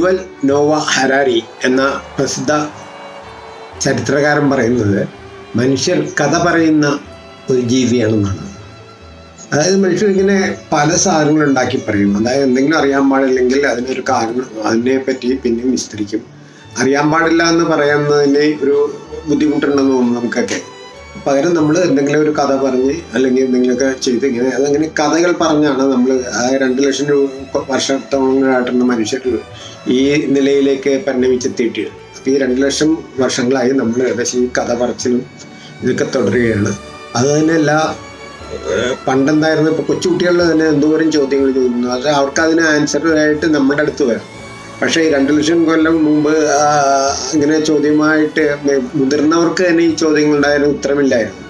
Yuval Nova Harari എന്ന പ്രസിദ്ധ ചരിത്രകാരൻ പറയുന്നത് മനുഷ്യർ കഥ പറയുന്ന ഒരു ജീവിയാണെന്നാണ്. അതായത് മനുഷ്യർ ഇങ്ങനെ പല സാധനങ്ങൾ ഉണ്ടാക്കി പറയും. അതായത് എന്തെങ്കിലും അറിയാൻ പാടില്ലെങ്കിൽ അതിനൊരു കാരണം അതിനെ പറ്റി പിന്നെയും വിസ്തരിക്കും. അറിയാൻ പാടില്ല എന്ന് പറയുന്നതിന് ഒരു ബുദ്ധിമുട്ടുണ്ടെന്ന് തോന്നുന്നു നമുക്കൊക്കെ. പകരം നമ്മൾ എന്തെങ്കിലും ഒരു കഥ പറഞ്ഞ് അല്ലെങ്കിൽ എന്തെങ്കിലുമൊക്കെ ചെയ്ത് ഇങ്ങനെ അതങ്ങനെ കഥകൾ പറഞ്ഞാണ് നമ്മൾ ആ രണ്ട് ലക്ഷം രൂപ വർഷത്തോളങ്ങളായിട്ടുള്ള മനുഷ്യർ ഈ നിലയിലേക്ക് പരിണമിച്ചെത്തിയിട്ട്. അപ്പോൾ ഈ രണ്ട് ലക്ഷം വർഷങ്ങളായി നമ്മൾ ഏകദേശം ഈ കഥ പറച്ചിലും ഇതൊക്കെ തുടരുകയാണ്. അത് തന്നെ എല്ലാ പണ്ടെന്തായിരുന്നു? ഇപ്പോൾ കൊച്ചുകുട്ടികളിൽ തന്നെ എന്തോരം ചോദ്യങ്ങൾ ചോദിക്കുന്നു. അത് അവർക്ക് അതിന് ആൻസറായിട്ട് നമ്മുടെ അടുത്ത് വരാം. പക്ഷേ രണ്ട് ലക്ഷം കൊല്ലം മുമ്പ് ഇങ്ങനെ ചോദ്യമായിട്ട് മുതിർന്നവർക്ക് തന്നെ ഈ ചോദ്യങ്ങൾ ഉണ്ടായാലും ഉത്തരമില്ലായിരുന്നു.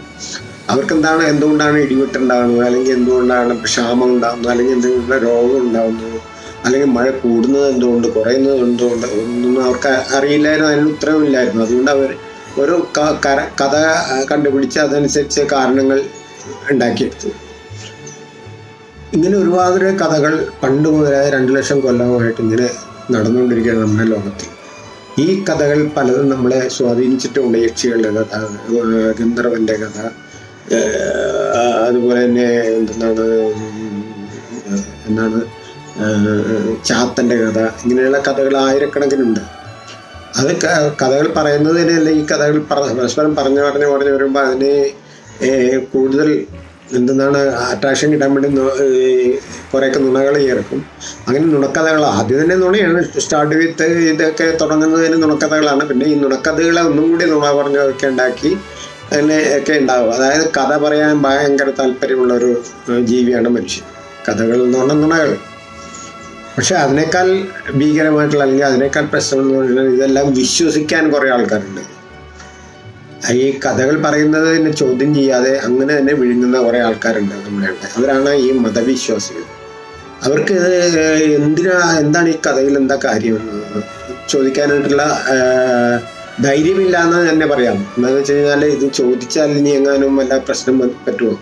അവർക്ക് എന്താണ് എന്തുകൊണ്ടാണ് ഇടിവെട്ടുണ്ടാകുന്നത് അല്ലെങ്കിൽ എന്തുകൊണ്ടാണ് ക്ഷാമം ഉണ്ടാകുന്നത് അല്ലെങ്കിൽ എന്തെങ്കിലും രോഗം ഉണ്ടാകുന്നത് അല്ലെങ്കിൽ മഴ കൂടുന്നത് എന്തുകൊണ്ട്? കുറയുന്നത് എന്തുകൊണ്ട്? ഒന്നും അവർക്ക് അറിയില്ലായിരുന്നു അതിന് ഉത്തരമില്ലായിരുന്നു അതുകൊണ്ട് അവർ ഒരു കഥ കണ്ടുപിടിച്ച് അതനുസരിച്ച് കാരണങ്ങൾ ഉണ്ടാക്കിയെടുത്തു. ഇങ്ങനെ ഒരുപാട് കഥകൾ പണ്ട് മുതലായ രണ്ട് ലക്ഷം കൊല്ലമായിട്ട് ഇങ്ങനെ നടന്നുകൊണ്ടിരിക്കുകയാണ് നമ്മുടെ ലോകത്തിൽ ഈ കഥകൾ പലതും നമ്മളെ സ്വാധീനിച്ചിട്ടുണ്ട് യക്ഷികളുടെ കഥ ഗന്ധർവന്റെ കഥ അതുപോലെ തന്നെ എന്താണ് എന്താണ് ചാത്തന്റെ കഥ ഇങ്ങനെയുള്ള കഥകൾ ആയിരക്കണക്കിനുണ്ട് അത് കഥകൾ പറയുന്നതിനല്ല ഈ കഥകൾ പരസ്പരം പറഞ്ഞു പറഞ്ഞു പറഞ്ഞു വരുമ്പോൾ അതിന് കൂടുതൽ എന്തെന്നാണ് അട്രാക്ഷൻ കിട്ടാൻ വേണ്ടി കുറേയൊക്കെ നുണകൾ ചേർക്കും അങ്ങനെ നുണക്കഥകൾ ആദ്യം തന്നെ നുണയാണ്. സ്റ്റാർട്ട് വിത്ത് ഇതൊക്കെ തുടങ്ങുന്നതിന് നുണക്കഥകളാണ്. പിന്നെ ഈ നുണക്കഥകളെ ഒന്നും കൂടി നുണ പറഞ്ഞൊക്കെ ഉണ്ടാക്കി അങ്ങനെ ഒക്കെ ഉണ്ടാവും. അതായത് കഥ പറയാൻ ഭയങ്കര താല്പര്യമുള്ള ഒരു ജീവിയാണ് മനുഷ്യൻ. കഥകൾ എന്ന് പറഞ്ഞാൽ നുണകൾ പക്ഷെ അതിനേക്കാൾ ഭീകരമായിട്ടുള്ള അല്ലെങ്കിൽ അതിനേക്കാൾ പ്രശ്നം എന്ന് പറഞ്ഞാൽ ഇതെല്ലാം വിശ്വസിക്കാൻ കുറേ ആൾക്കാരുണ്ട്. ഈ കഥകൾ പറയുന്നത് തന്നെ ചോദ്യം ചെയ്യാതെ അങ്ങനെ തന്നെ വിഴുങ്ങുന്ന കുറേ ആൾക്കാരുണ്ട് നമ്മുടെ ഇവിടെ അവരാണ് ഈ മതവിശ്വാസികൾ. അവർക്ക് എന്തിനാ എന്താണ് ഈ കഥയിൽ എന്താ കാര്യം? ചോദിക്കാനായിട്ടുള്ള ധൈര്യമില്ല എന്ന് തന്നെ പറയാം. എന്താണെന്ന് വെച്ച് കഴിഞ്ഞാൽ ഇത് ചോദിച്ചാൽ ഇനി എങ്ങാനും വല്ല പ്രശ്നം പറ്റുമോ?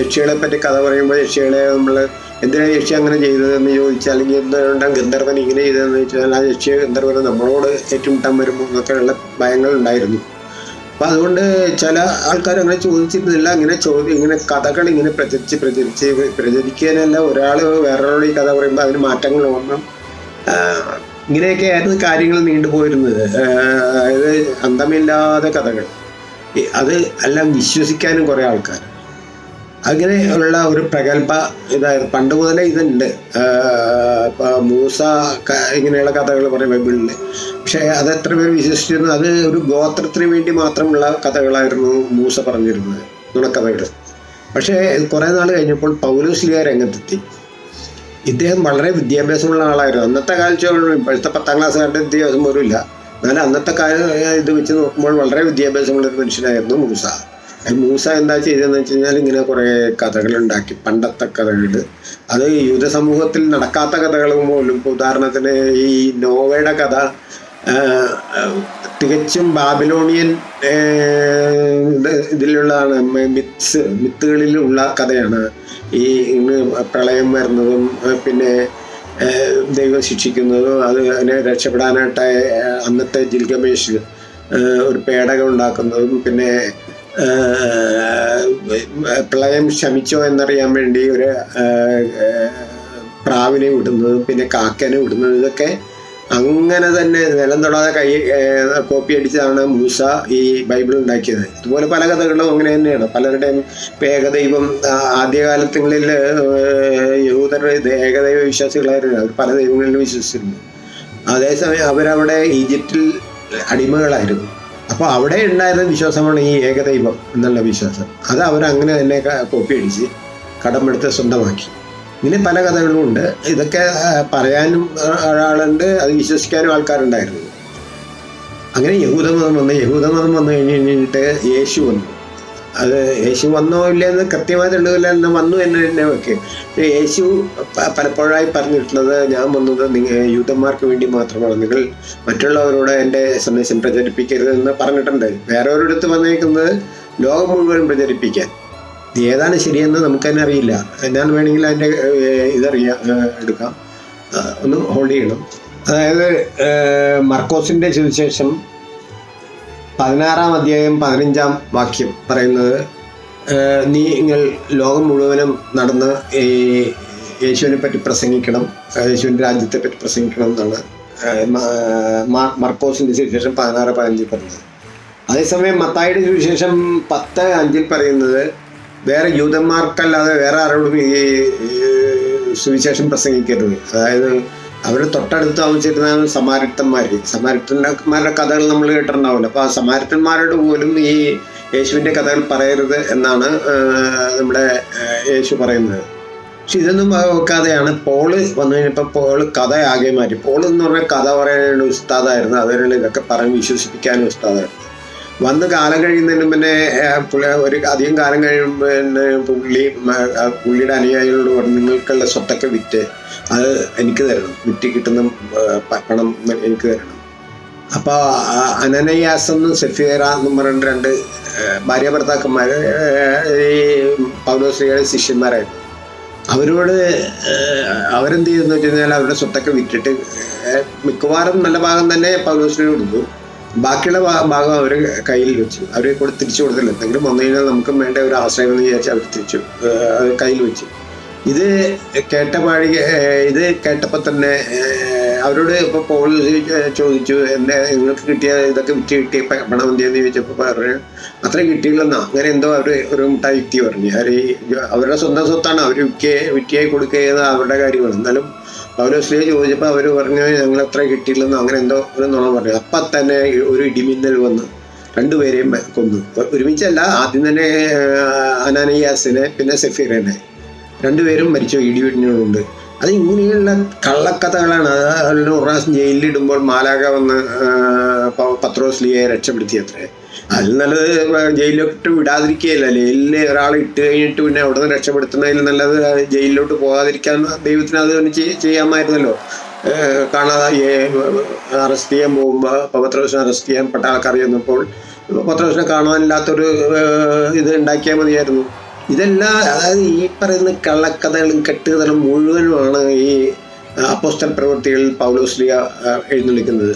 യക്ഷികളെ പറ്റി കഥ പറയുമ്പോൾ യക്ഷികളെ നമ്മൾ എന്തിനാണ് യക്ഷി അങ്ങനെ ചെയ്തതെന്ന് ചോദിച്ചാൽ അല്ലെങ്കിൽ എന്തുകൊണ്ടാണ് ഗന്ധർവൻ ഇങ്ങനെ ചെയ്തതെന്ന് ചോദിച്ചാൽ ആ യക്ഷിയെ ഗന്ധർവൻ നമ്മളോട് ഏറ്റുമുട്ടാൻ വരുമ്പോൾ എന്നൊക്കെയുള്ള ഭയങ്ങൾ ഉണ്ടായിരുന്നു. അപ്പം അതുകൊണ്ട് ചില ആൾക്കാർ അങ്ങനെ ചോദിച്ചിരുന്നില്ല. ഇങ്ങനെ ചോദ്യം ഇങ്ങനെ കഥകൾ ഇങ്ങനെ പ്രചരിച്ച് പ്രചരിച്ച് പ്രചരിക്കാനല്ല ഒരാൾ വേറൊരാളോട് ഈ കഥ പറയുമ്പോൾ അതിന് മാറ്റങ്ങൾ വന്നു. ഇങ്ങനെയൊക്കെ ആയിരുന്നു കാര്യങ്ങൾ നീണ്ടുപോയിരുന്നത് അതായത് അന്തമില്ലാതെ കഥകൾ. അത് എല്ലാം വിശ്വസിക്കാനും കുറേ ആൾക്കാർ അങ്ങനെ ഉള്ള ഒരു പ്രഗത്ഭ ഇതായിരുന്നു. പണ്ട് മുതലേ ഇതുണ്ട്. ഇപ്പോൾ ഇപ്പൊ മൂസ ഇങ്ങനെയുള്ള കഥകൾ പറയും ബൈബിളിൽ പക്ഷേ അത് എത്ര പേര് വിശ്വസിച്ചിരുന്നു? അത് ഒരു ഗോത്രത്തിന് വേണ്ടി മാത്രമുള്ള കഥകളായിരുന്നു മൂസ പറഞ്ഞിരുന്നത് നുണക്കഥകൾ. പക്ഷേ കുറേ നാൾ കഴിഞ്ഞപ്പോൾ പൗലോസ്ലിയ രംഗത്തെത്തി. ഇദ്ദേഹം വളരെ വിദ്യാഭ്യാസമുള്ള ആളായിരുന്നു. അന്നത്തെ കാലത്ത് ഇപ്പോഴത്തെ പത്താം ക്ലാസ്സുകാരുടെ വിദ്യാഭ്യാസം പോലും ഇല്ല എന്നാലും അന്നത്തെ കാലം ഇത് വെച്ച് നോക്കുമ്പോൾ വളരെ വിദ്യാഭ്യാസമുള്ള ഒരു മനുഷ്യനായിരുന്നു മൂസ. ഈ മൂസ എന്താ ചെയ്തതെന്ന് വെച്ച് കഴിഞ്ഞാൽ ഇങ്ങനെ കുറേ കഥകൾ ഉണ്ടാക്കി. പണ്ടത്തെ കഥകൾ അത് യുവത സമൂഹത്തിൽ നടക്കാത്ത കഥകൾ പോലും. ഉദാഹരണത്തിന് ഈ നോവയുടെ കഥ തികച്ചും ബാബിലോണിയൻ ഇതിലുള്ളതാണ്. മിത്സ് മിത്തുകളിലുള്ള കഥയാണ്. ഈ പ്രളയം വരുന്നതും പിന്നെ ദൈവം ശിക്ഷിക്കുന്നതും അത് അതിനെ രക്ഷപ്പെടാനായിട്ട് അന്നത്തെ ജിൽഗമേഷ് ഒരു പേടകം ഉണ്ടാക്കുന്നതും പിന്നെ പ്രളയം ശമിച്ചോ എന്നറിയാൻ വേണ്ടി ഒരു പ്രാവിനെ വിടുന്നതും പിന്നെ കാക്കനെ വിടുന്നതും ഇതൊക്കെ അങ്ങനെ തന്നെ നിലം തൊടാതെ കൈ കോപ്പി അടിച്ചാണ് മൂസ ഈ ബൈബിൾ ഉണ്ടാക്കിയത്. ഇതുപോലെ പല കഥകളും അങ്ങനെ തന്നെയാണ്. പലരുടെയും ഏകദൈവം ആദ്യകാലത്തുകളിൽ യഹൂദരുടെ ഏകദൈവ വിശ്വാസികളായിരുന്നു. അവർ പല ദൈവങ്ങളിലും വിശ്വസിച്ചിരുന്നു. അതേസമയം അവരവിടെ ഈജിപ്തിൽ അടിമകളായിരുന്നു. അപ്പോൾ അവിടെ ഉണ്ടായിരുന്ന വിശ്വാസമാണ് ഈ ഏകദൈവം എന്നുള്ള വിശ്വാസം. അത് അവരങ്ങനെ തന്നെ കോപ്പി അടിച്ച് കടമെടുത്ത് സ്വന്തമാക്കി. ഇങ്ങനെ പല കഥകളും ഉണ്ട്. ഇതൊക്കെ പറയാനും ഒരാളുണ്ട് അത് വിശ്വസിക്കാനും ആൾക്കാരുണ്ടായിരുന്നു. അങ്ങനെ യഹൂദമതം വന്ന്. യഹൂദമതം വന്നു കഴിഞ്ഞ് കഴിഞ്ഞിട്ട് യേശു വന്നു. അത് യേശു വന്നോ ഇല്ലെന്ന് കൃത്യമായി തെളിവില്ല എന്ന് വന്നു എന്ന് തന്നെ വെക്കുക യേശു പലപ്പോഴായി പറഞ്ഞിട്ടുള്ളത് ഞാൻ വന്നത് നിങ്ങൾ യൂതന്മാർക്ക് വേണ്ടി മാത്രമാണ്. നിങ്ങൾ മറ്റുള്ളവരോട് എന്റെ സന്ദേശം പ്രചരിപ്പിക്കരുത് എന്ന് പറഞ്ഞിട്ടുണ്ട്. വേറെ ഒരിടത്ത് വന്നേക്കുന്നത് ലോകം മുഴുവൻ പ്രചരിപ്പിക്കാൻ. ഇത് ഏതാണ് ശരിയെന്ന് നമുക്ക് തന്നെ അറിയില്ല. ഞാൻ വേണമെങ്കിൽ അതിന്റെ ഇതറിയാം എടുക്കാം. ഒന്ന് ഹോൾഡ് ചെയ്യണം. അതായത് മർക്കോസിന്റെ സുവിശേഷം പതിനാറാം അധ്യായം പതിനഞ്ചാം വാക്യം പറയുന്നത് നിങ്ങൾ ലോകം മുഴുവനും നടന്ന് യേശുവിനെ പറ്റി പ്രസംഗിക്കണം യേശുവിന്റെ രാജ്യത്തെ പറ്റി പ്രസംഗിക്കണം എന്നാണ് ഏഹ്, മ- മ- മർക്കോസിന്റെ സുവിശേഷം പതിനാറ് പതിനഞ്ചിൽ പറയുന്നത്. അതേസമയം മത്തായിയുടെ സുവിശേഷം പത്ത് അഞ്ചിൽ പറയുന്നത് വേറെ യൂതന്മാർക്കല്ലാതെ വേറെ ആരോടും ഈ സുവിശേഷം പ്രസംഗിക്കരുത്. അതായത് അവർ തൊട്ടടുത്ത് താമസിച്ചിരുന്ന സമാരക്തന്മാർ സമാരക്തന്മാരുടെ കഥകൾ നമ്മൾ കേട്ടിട്ടുണ്ടാവില്ല. അപ്പോൾ ആ സമാരത്തന്മാരോട് പോലും ഈ യേശുവിന്റെ കഥകൾ പറയരുത് എന്നാണ് നമ്മുടെ യേശു പറയുന്നത്. പക്ഷെ ഇതൊന്നും വെക്കാതെയാണ് പോൾ വന്നു കഴിഞ്ഞപ്പോൾ പോൾ കഥ ആകെ മാറ്റി. പോൾ എന്ന് പറഞ്ഞാൽ കഥ പറയാനുള്ള ഉസ്താദായിരുന്നു. അതുപോലെ ഇതൊക്കെ പറഞ്ഞ് വിശ്വസിപ്പിക്കാനും ഉസ്താദായിരുന്നു. വന്ന് കാലം കഴിയുന്നതിന് പിന്നെ പുള്ളി ഒരു അധികം കാലം കഴിയുമ്പോൾ പിന്നെ പുള്ളി പുള്ളിയുടെ അനുയായികളോട് പറഞ്ഞു നിങ്ങൾക്കുള്ള സ്വത്തൊക്കെ വിറ്റ് അത് എനിക്ക് തരണം. വിറ്റ് കിട്ടുന്ന പണം എനിക്ക് തരണം. അപ്പോൾ അനനയാസ് എന്നും സെഫിയറ എന്നും പറഞ്ഞ രണ്ട് ഭാര്യ ഭർത്താക്കന്മാർ ഈ പൗലോശ്രീയുടെ ശിഷ്യന്മാരായിരുന്നു. അവരോട് അവരെന്ത് ചെയ്തെന്ന് വെച്ച് കഴിഞ്ഞാൽ അവരുടെ സ്വത്തൊക്കെ വിറ്റിട്ട് മിക്കവാറും നല്ല ഭാഗം തന്നെ പൗലോസിന് കൊടുത്തു. ബാക്കിയുള്ള ഭാഗം അവർ കയ്യിൽ വെച്ചു. അവർ കൂടെ തിരിച്ചു കൊടുത്തില്ല. എന്തെങ്കിലും വന്നു കഴിഞ്ഞാൽ നമുക്ക് വേണ്ട ഒരു ആശ്രയം എന്ന് വിചാരിച്ച് അവർ തിരിച്ചു കയ്യിൽ വെച്ചു. ഇത് കേട്ട ഇത് കേട്ടപ്പോൾ തന്നെ അവരോട് ഇപ്പോൾ പോൾ ചോദിച്ചു എന്നെ നിങ്ങൾക്ക് കിട്ടിയ ഇതൊക്കെ വിറ്റ് കിട്ടിയ പണം എന്തെന്ന് ചോദിച്ചപ്പോൾ പറഞ്ഞു അത്രയും കിട്ടിയില്ലെന്നാ. അങ്ങനെ എന്തോ അവർ ഒരു മുട്ടായി വ്യക്തി പറഞ്ഞു. അവർ അവരുടെ സ്വന്തം സ്വത്താണ്. അവർ വിൽക്കുക വിറ്റിയായി കൊടുക്കുക അവരുടെ കാര്യമാണ് എന്നാലും പൗലോസ്ലിയെ ചോദിച്ചപ്പോൾ അവർ പറഞ്ഞു ഞങ്ങൾ അത്ര കിട്ടിയില്ലെന്നോ അങ്ങനെ എന്തോ ഒരു പറഞ്ഞു അപ്പം തന്നെ ഒരു ഇടിമിന്നൽ വന്ന്. രണ്ടുപേരെയും കൊന്നു. ഒരുമിച്ചല്ല ആദ്യം തന്നെ അനാനയാസിനെ പിന്നെ സെഫീറിനെ. രണ്ടുപേരും മരിച്ചു ഇടിവിടിനുണ്ട് അത് ഇങ്ങനെയുള്ള കള്ളക്കഥകളാണ്. അത് പ്രാവശ്യം ജയിലിലിടുമ്പോൾ മാലാക വന്ന് പത്രോസ്ലിയെ രക്ഷപ്പെടുത്തിയത്രേ. അതിൽ നല്ലത് ജയിലിലോട്ട് വിടാതിരിക്കുകയല്ല. ജയിലിൽ ഒരാളെ ഇട്ട് കഴിഞ്ഞിട്ട് പിന്നെ അവിടെ നിന്ന് രക്ഷപ്പെടുത്തുന്നതിൽ നല്ലത് ജയിലിലോട്ട് പോകാതിരിക്കാൻ ദൈവത്തിന് അത് ചെയ്യാമായിരുന്നല്ലോ. കാണാതെ അറസ്റ്റ് ചെയ്യാൻ പോകുമ്പോൾ പത്രദിവസം അറസ്റ്റ് ചെയ്യാൻ പെട്ട ആൾക്കാർ ചെന്നപ്പോൾ പത്രദിവസം കാണാനില്ലാത്തൊരു ഇത് ഉണ്ടാക്കിയാൽ മതിയായിരുന്നു. ഇതെല്ലാം അതായത് ഈ പറയുന്ന കള്ളക്കഥകളും കെട്ടുകഥകളും മുഴുവനുമാണ് ഈ അപ്പോസ്റ്റൽ പ്രവൃത്തികളിൽ പൗലോസ്ലിയ എഴുന്നള്ളിക്കുന്നത്.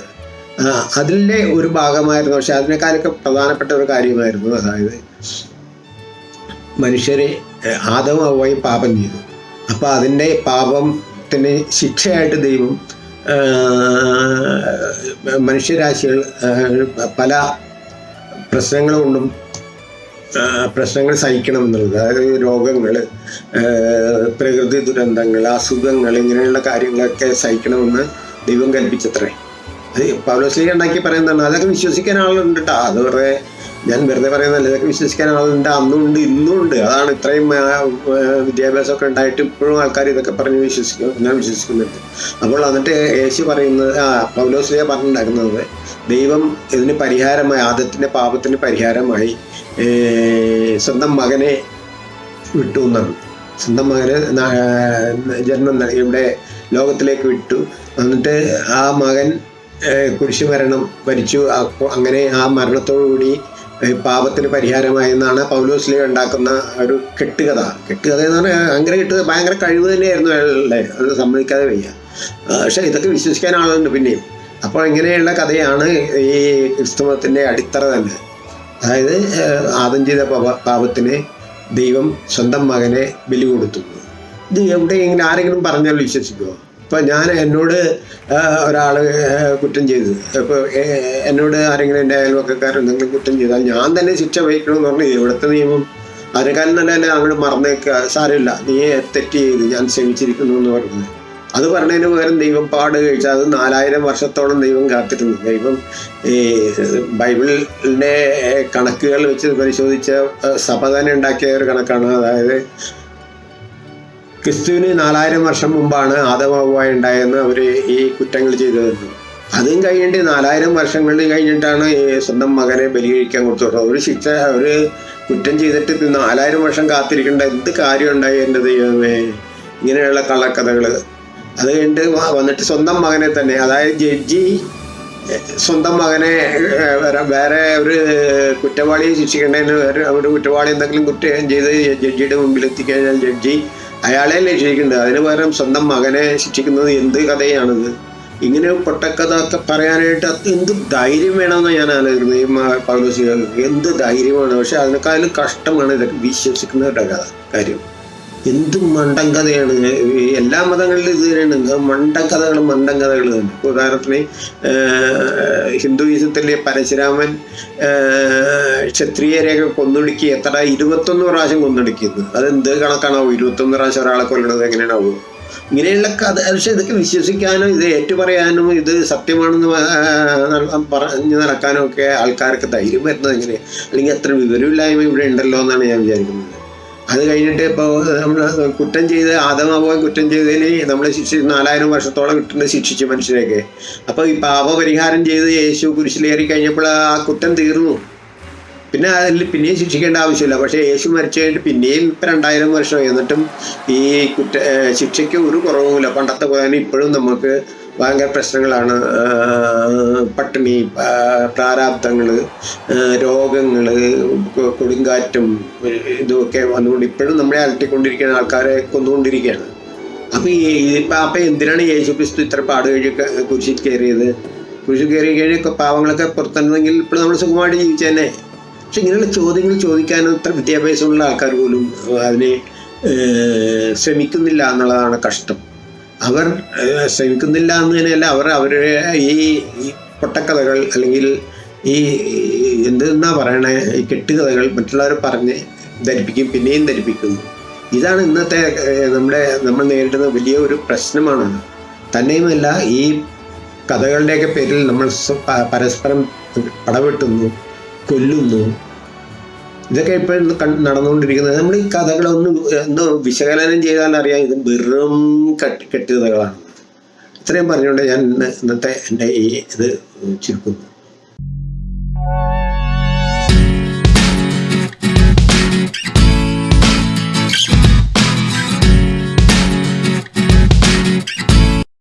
അതിന്റെ ഒരു ഭാഗമായിരുന്നു. പക്ഷെ അതിനേക്കാളൊക്കെ പ്രധാനപ്പെട്ട ഒരു കാര്യമായിരുന്നു. അതായത് മനുഷ്യരെ ആദവും അവയും പാപം ചെയ്തു. അപ്പോൾ അതിന്റെ പാപത്തിന് ശിക്ഷയായിട്ട് ദൈവം മനുഷ്യരാശികൾ പല പ്രശ്നങ്ങൾ കൊണ്ടും പ്രശ്നങ്ങൾ സഹിക്കണം എന്നുള്ളത്. അതായത് രോഗങ്ങൾ പ്രകൃതി ദുരന്തങ്ങൾ അസുഖങ്ങൾ ഇങ്ങനെയുള്ള കാര്യങ്ങളൊക്കെ സഹിക്കണമെന്ന് ദൈവം കൽപ്പിച്ചത്രേ. അത് പൗലോസ്ലീഗ ഉണ്ടാക്കി പറയുന്നതാണ്. അതൊക്കെ വിശ്വസിക്കാൻ ആളുണ്ട് കേട്ടോ അത് വെറുതെ ഞാൻ വെറുതെ പറയുന്നതല്ല. ഇതൊക്കെ വിശ്വസിക്കാൻ ആളുണ്ട്. അന്നും ഉണ്ട് ഇന്നും ഉണ്ട്. അതാണ് ഇത്രയും വിദ്യാഭ്യാസമൊക്കെ ഉണ്ടായിട്ട് ഇപ്പോഴും ആൾക്കാർ ഇതൊക്കെ പറഞ്ഞ് വിശ്വസിക്കും. ഞാൻ വിശ്വസിക്കുന്നുണ്ട് അപ്പോൾ എന്നിട്ട് യേശു പറയുന്നത് ആ പൗലോസ്ലിയ പറഞ്ഞിട്ടുണ്ടാക്കുന്നത് ദൈവം ഇതിന് പരിഹാരമായി ആദത്തിന്റെ പാപത്തിന് പരിഹാരമായി സ്വന്തം മകനെ വിട്ടു എന്നാണ്. സ്വന്തം മകന് ജന്മം ഇവിടെ ലോകത്തിലേക്ക് വിട്ടു. എന്നിട്ട് ആ മകൻ ഏഹ്, കുരിശ് മരണം ഭരിച്ചു അപ്പോൾ അങ്ങനെ ആ മരണത്തോടുകൂടി പാപത്തിന് പരിഹാരമായെന്നാണ് പൗലോസ്ലി ഉണ്ടാക്കുന്ന ഒരു കെട്ടുകഥ. കെട്ടുകഥ എന്ന് പറഞ്ഞാൽ ഭയങ്കര കെട്ടുക ഭയങ്കര കഴിവ് തന്നെയായിരുന്നു അയാളുടെ. അത് സമ്മതിക്കാതെ വയ്യ. പക്ഷെ ഇതൊക്കെ വിശ്വസിക്കാൻ ആളുണ്ട് പിന്നെയും. അപ്പോൾ ഇങ്ങനെയുള്ള കഥയാണ് ഈ ക്രിസ്തുമതത്തിന്റെ അടിത്തറ തന്നെ. അതായത് ആദം ചെയ്ത പാപ- പാപത്തിന് ദൈവം സ്വന്തം മകനെ ബലി കൊടുത്തു. ഇത് എവിടെയെങ്കിലും ആരെങ്കിലും പറഞ്ഞാൽ വിശ്വസിക്കുമോ ഇപ്പം ഞാൻ എന്നോട് ഒരാൾ കുറ്റം ചെയ്തു. ഇപ്പോൾ എന്നോട് ആരെങ്കിലും എന്റെ അയൽവക്കക്കാരൻ എന്തെങ്കിലും കുറ്റം ചെയ്താൽ ഞാൻ തന്നെ ശിക്ഷ വഹിക്കണമെന്ന് പറഞ്ഞു. ഇവിടുത്തെ നിയമം അതിനേക്കാളും തന്നെ അങ്ങോട്ട് മറന്നേക്കുക സാരമില്ല. നീ തെറ്റ് ചെയ്ത് ഞാൻ ക്ഷമിച്ചിരിക്കുന്നു എന്ന് പറഞ്ഞത് അത് പറഞ്ഞതിന് പകരം ദൈവം പാട് കഴിച്ചാൽ അത് നാലായിരം വർഷത്തോളം ദൈവം കാത്തിരുന്നു. ദൈവം ഈ ബൈബിളിന്റെ കണക്കുകൾ വെച്ച് പരിശോധിച്ച സഭ തന്നെ ഉണ്ടാക്കിയ ഒരു കണക്കാണ്. അതായത് ക്രിസ്തുവിന് നാലായിരം വർഷം മുമ്പാണ് ആദമാവുമായി ഉണ്ടായെന്ന് അവർ ഈ കുറ്റങ്ങൾ ചെയ്തതെന്ന്. അതും കഴിഞ്ഞിട്ട് നാലായിരം വർഷങ്ങൾ കഴിഞ്ഞിട്ടാണ് സ്വന്തം മകനെ ബലി കഴിക്കാൻ കൊടുത്തത് ഒരു ശിക്ഷ ഒരു കുറ്റം ചെയ്തിട്ട് നാലായിരം വർഷം കാത്തിരിക്കേണ്ട എന്ത് കാര്യം ഉണ്ടായി എന്റെ ദൈവമേ? ഇങ്ങനെയുള്ള കള്ളക്കഥകൾ അത് കഴിഞ്ഞിട്ട് വന്നിട്ട് സ്വന്തം മകനെ തന്നെ അതായത് ജഡ്ജി സ്വന്തം മകനെ വേറെ- ഒരു കുറ്റവാളിയെ ശിക്ഷിക്കേണ്ടതിന് ഒരു കുറ്റവാളി എന്തെങ്കിലും കുറ്റം ചെയ്ത് ജഡ്ജിയുടെ മുമ്പിൽ എത്തിക്കഴിഞ്ഞാൽ ജഡ്ജി അയാളെ ശിക്ഷിക്കുന്നുണ്ട് അതിന് പകരം സ്വന്തം മകനെ ശിക്ഷിക്കുന്നത് എന്ത് കഥയാണിത്? ഇങ്ങനെ പൊട്ടക്കഥ ഒക്കെ പറയാനായിട്ട് അത് എന്ത് ധൈര്യം വേണമെന്ന് ഞാൻ ആലോചിക്കുന്നത്. ഈ മ- എന്ത് ധൈര്യമാണ്? പക്ഷെ അതിനേക്കാളും കഷ്ടമാണ് ഇതൊക്കെ വിശ്വസിക്കുന്നവരുടെ കഥ. കാര്യം എന്ത് മണ്ടൻ കഥയാണ്? എല്ലാ മതങ്ങളിലും ഇത് തന്നെയാണ്. മണ്ടൻ കഥകൾ മണ്ടൻ കഥകൾ തന്നെ. ഉദാഹരണത്തിന് ഹിന്ദുയിസത്തിലെ പരശുരാമൻ ക്ഷത്രിയരെയൊക്കെ കൊന്നൊടുക്കി എത്ര ഇരുപത്തൊന്ന് പ്രാവശ്യം കൊന്നൊടുക്കിയത്. അതെന്ത് കണക്കാണാവും? ഇരുപത്തൊന്ന് പ്രാവശ്യം ഒരാളെ കൊല്ലണത് എങ്ങനെയാണാവും? ഇങ്ങനെയുള്ള കഥ പക്ഷെ ഇതൊക്കെ വിശ്വസിക്കാനും ഇത് ഏറ്റുപറയാനും ഇത് സത്യമാണെന്ന് പറഞ്ഞു നടക്കാനും ഒക്കെ ആൾക്കാർക്ക് ധൈര്യം വരുന്നത് എങ്ങനെയാണ് അല്ലെങ്കിൽ അത്ര വിവരമില്ലായ്മ ഇവിടെ ഉണ്ടല്ലോ എന്നാണ് ഞാൻ വിചാരിക്കുന്നത്. അത് കഴിഞ്ഞിട്ട് ഇപ്പോൾ നമ്മൾ കുറ്റം ചെയ്ത് ആദമാവോ കുറ്റം ചെയ്തതിന് നമ്മൾ ശിക്ഷ നാലായിരം വർഷത്തോളം കിട്ടുന്നത് ശിക്ഷിച്ചു മനുഷ്യരെയൊക്കെ. അപ്പോൾ ഈ പാപപരിഹാരം ചെയ്ത് യേശു കുരിശിലേറി കഴിഞ്ഞപ്പോൾ ആ കുറ്റം തീർന്നു. പിന്നെ അതിൽ പിന്നെയും ശിക്ഷിക്കേണ്ട ആവശ്യമില്ല. പക്ഷേ യേശു മരിച്ചു കഴിഞ്ഞിട്ട് പിന്നെയും ഇപ്പം രണ്ടായിരം വർഷം. എന്നിട്ടും ഈ കുറ്റ ശിക്ഷയ്ക്ക് ഒരു കുറവുമില്ല. പണ്ടത്തെ പോലെ ഇപ്പോഴും നമുക്ക് ഭയങ്കര പ്രശ്നങ്ങളാണ്. പട്ടിണി പ്രാരാബ്ദങ്ങൾ രോഗങ്ങൾ കൊടുങ്കാറ്റും ഇതുമൊക്കെ വന്നുകൊണ്ട് ഇപ്പോഴും നമ്മളെ അലട്ടിക്കൊണ്ടിരിക്കുന്ന ആൾക്കാരെ കൊന്നുകൊണ്ടിരിക്കുകയാണ്. അപ്പം ഈ ഇപ്പം അപ്പം എന്തിനാണ് യേശു ക്രിസ്തു ഇത്ര പാട് കഴിഞ്ഞ് കുരിശിൽ കയറിയത്? കുരിശിൽ കയറി കഴിഞ്ഞ് പാവങ്ങളൊക്കെ പുറത്തുണ്ടെങ്കിൽ ഇപ്പോൾ നമ്മൾ സുഖമായിട്ട് ജീവിച്ചതന്നെ പക്ഷെ ഇങ്ങനെയുള്ള ചോദ്യങ്ങൾ ചോദിക്കാനും ഇത്ര വിദ്യാഭ്യാസമുള്ള ആൾക്കാർ പോലും അതിനെ ശ്രമിക്കുന്നില്ല എന്നുള്ളതാണ് കഷ്ടം. അവർ ശ്രമിക്കുന്നില്ല എന്ന് തന്നെയല്ല അവർ അവരുടെ ഈ പൊട്ടക്കഥകൾ അല്ലെങ്കിൽ ഈ എന്തെന്നാ പറയണേ ഈ കെട്ടുകഥകൾ മറ്റുള്ളവർ പറഞ്ഞ് ധരിപ്പിക്കും പിന്നെയും ധരിപ്പിക്കുന്നു. ഇതാണ് ഇന്നത്തെ നമ്മുടെ നമ്മൾ നേരിടുന്ന വലിയ ഒരു പ്രശ്നമാണ് തന്നെയുമല്ല ഈ കഥകളുടെയൊക്കെ പേരിൽ നമ്മൾ പരസ്പരം പടവെട്ടുന്നു കൊല്ലുന്നു ഇതൊക്കെ ഇപ്പോഴും നടന്നുകൊണ്ടിരിക്കുന്നത് നമ്മൾ ഈ കഥകളൊന്ന് ഒന്ന് വിശകലനം ചെയ്താൽ അറിയാം ഇത് വെറും കെട്ട് കെട്ടുകഥകളാണ് ഇത്രയും പറഞ്ഞുകൊണ്ട് ഞാൻ ഇന്ന് ഇന്നത്തെ എന്റെ ഈ ഇത് ചുരുക്കുന്നു.